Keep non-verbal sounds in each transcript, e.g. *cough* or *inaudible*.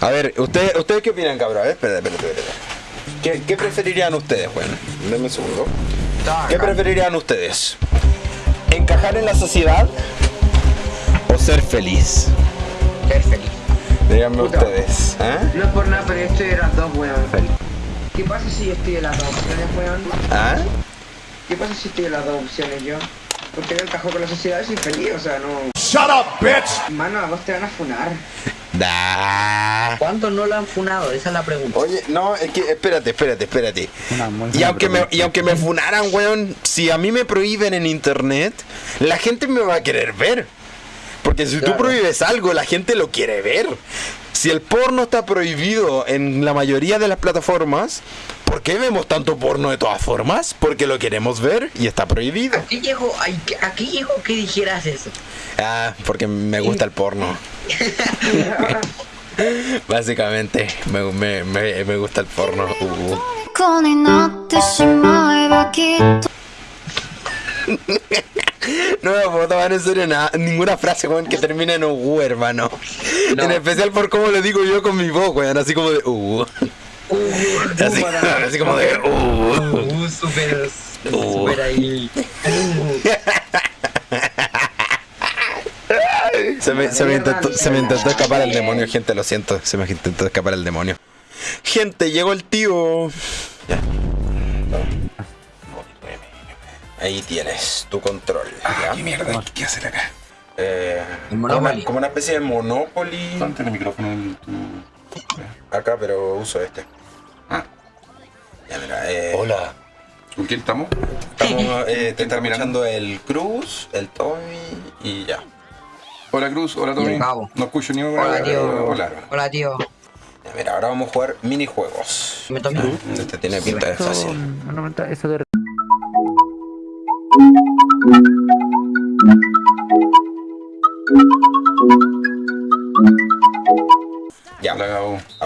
A ver, ¿ustedes, ¿ustedes qué opinan, cabrón? A ver, espérate, espérate, espérate. ¿Qué, qué preferirían ustedes, bueno? Denme un segundo. ¿Qué preferirían ustedes? ¿Encajar en la sociedad o ser feliz? Ser feliz. Díganme Puta. ustedes. ¿ah? No es por nada, pero yo estoy de las dos, weón. ¿Qué pasa si yo estoy de las dos opciones, weón? ¿Ah? ¿Qué pasa si estoy de las dos opciones yo? Porque no encajo con la sociedad y soy feliz, o sea, no... Shut up, bitch! Mano, las dos te van a funar. ¿Cuántos no lo han funado? Esa es la pregunta. Oye, no, es que espérate, espérate, espérate. Y aunque, me, y aunque me funaran, weón, si a mí me prohíben en internet, la gente me va a querer ver. Porque si tú prohíbes algo, la gente lo quiere ver. Si el porno está prohibido en la mayoría de las plataformas, ¿Por qué vemos tanto porno de todas formas? Porque lo queremos ver y está prohibido. Aquí llegó, aquí llegó que dijeras eso. Ah, porque me gusta el porno. *laughs* Básicamente, me, me, me, me, gusta el porno. Uh. *laughs* No me puedo tomar en serio nada, ninguna frase, weón, que termine en U, hermano. No. En especial por cómo lo digo yo con mi voz, weón, así como de Uh. Así, así como de uh. Uh, super, Uh. super ahí. Se me, se, me intentó, se me intentó escapar el demonio, gente, lo siento. Se me intentó escapar el demonio. Gente, llegó el tío. Ya. Ahí tienes tu control. ¿ya? ¿Qué mierda? ¿Qué hacer acá? Eh, El Monopoly. Como, como una especie de Monopoly. Ponte el micrófono en tu... Acá, pero uso este. Ah, Ya, mira, eh, hola. ¿Con quién estamos? Estamos, eh, te ¿Quién está está mirando el Cruz, el Tommy y ya. Hola Cruz, hola Tommy. No escucho ni una Hola, tío. Hola. Hola, tío. Ya, Mira, ahora vamos a jugar minijuegos. Me tomé. Este tiene pinta de fácil. Eso de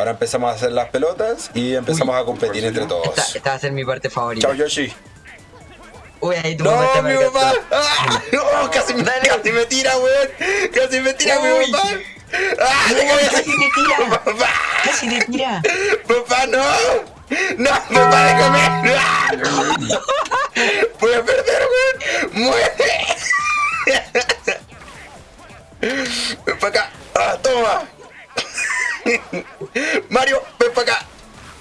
Ahora empezamos a hacer las pelotas y empezamos a competir entre Esta, todos. esta va a ser mi parte favorita. Chao Yoshi. Uy, ahí tu No, papá te mi me papá. ¡Ah! No, casi, me, casi me tira, weón. Casi me tira mi Uy. papá. ¡Ah! No, casi te tira. *laughs* Papá. Casi te tira. Papá, no. No, papá, déjame. ¡Ah! *laughs* Voy a perder, weón. Muere. Ven para acá. Ah, toma. Mario, ven para acá.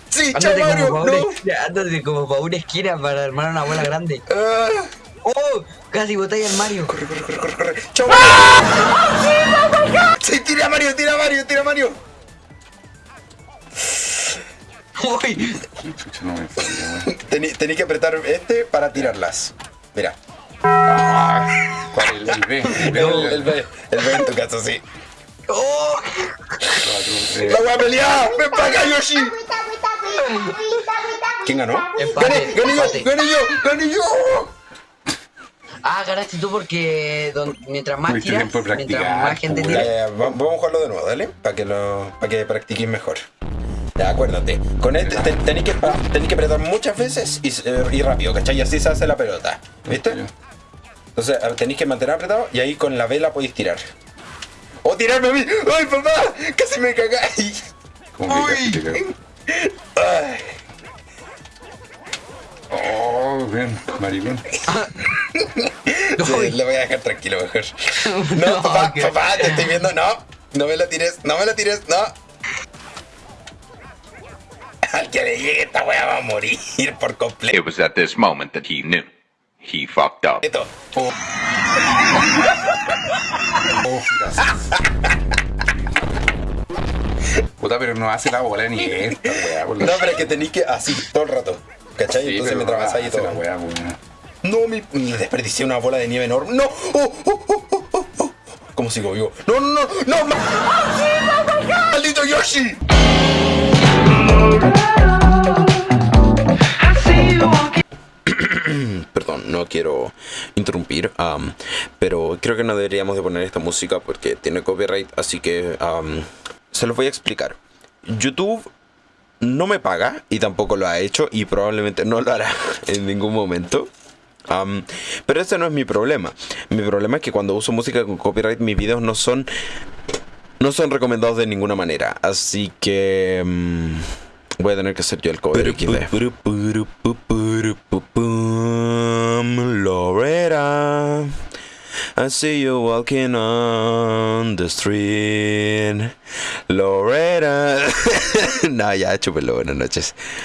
Sí, chao, Mario. como, No. esquina, ándate como para una esquina para armar una bola grande. Ah. ¡Oh! Casi botáis al Mario. Corre, corre, corre, corre, corre. ¡Chao! Sí, tira a Mario, tira a Mario, tira a Mario. Uy. Tení- Tenéis que apretar este para tirarlas. Mira. ¿Cuál es el, B? El B. El B, el B en tu caso, sí. ¡Oh! Eh, ¡La voy a pelear! ¡Ven para acá, Yoshi! ¿Quién ganó? Empate, ¡Gané, gané yo! ¡Gané yo! ¡Gané yo! Ah, ganaste tú porque don- mientras más Tuviste tiras, mientras más gente Ya, tira. ya, va- vamos a jugarlo de nuevo, dale. Para que lo, para que practiquéis mejor. Ya, acuérdate. Con este te- tenéis que, que apretar muchas veces y, eh, y rápido, ¿cachai? Y así se hace la pelota. ¿Viste? Entonces tenéis que mantener apretado y ahí con la vela podéis tirar. ¡O tirarme a mí! ¡Ay, papá! ¡Casi me cagáis! ¿Cómo que Uy. Ay. Oh, ven, maricón. *laughs* Sí, lo voy a dejar tranquilo mejor. *laughs* No, No, papá, papá, te estoy viendo. No, no me lo tires, no me lo tires, no. Al que le llegue esta wea va a morir por completo. It was at this moment that he knew. He fucked up. Oh. Oh, gracias. *laughs* Puta, pero no hace la bola ni *laughs* esta, weá. No, pero es que tenéis que así todo el rato. ¿Cachai? Sí, Entonces vas ahí hace todo. la weá, weá. No, mi. me Desperdicié una bola de nieve enorme. No. Oh, oh, oh, oh, oh, oh. ¿Cómo sigo vivo? No, no, no, no. ma- ¡Maldito Yoshi! Quiero interrumpir, pero creo que no deberíamos de poner esta música porque tiene copyright, así que se los voy a explicar. YouTube no me paga y tampoco lo ha hecho y probablemente no lo hará en ningún momento. Pero ese no es mi problema. Mi problema es que cuando uso música con copyright mis videos no son no son recomendados de ninguna manera. Así que mm, voy a tener que hacer yo el cover XD. I see you walking on the street. Loretta. *laughs* no, ya, chúpelo. Buenas noches.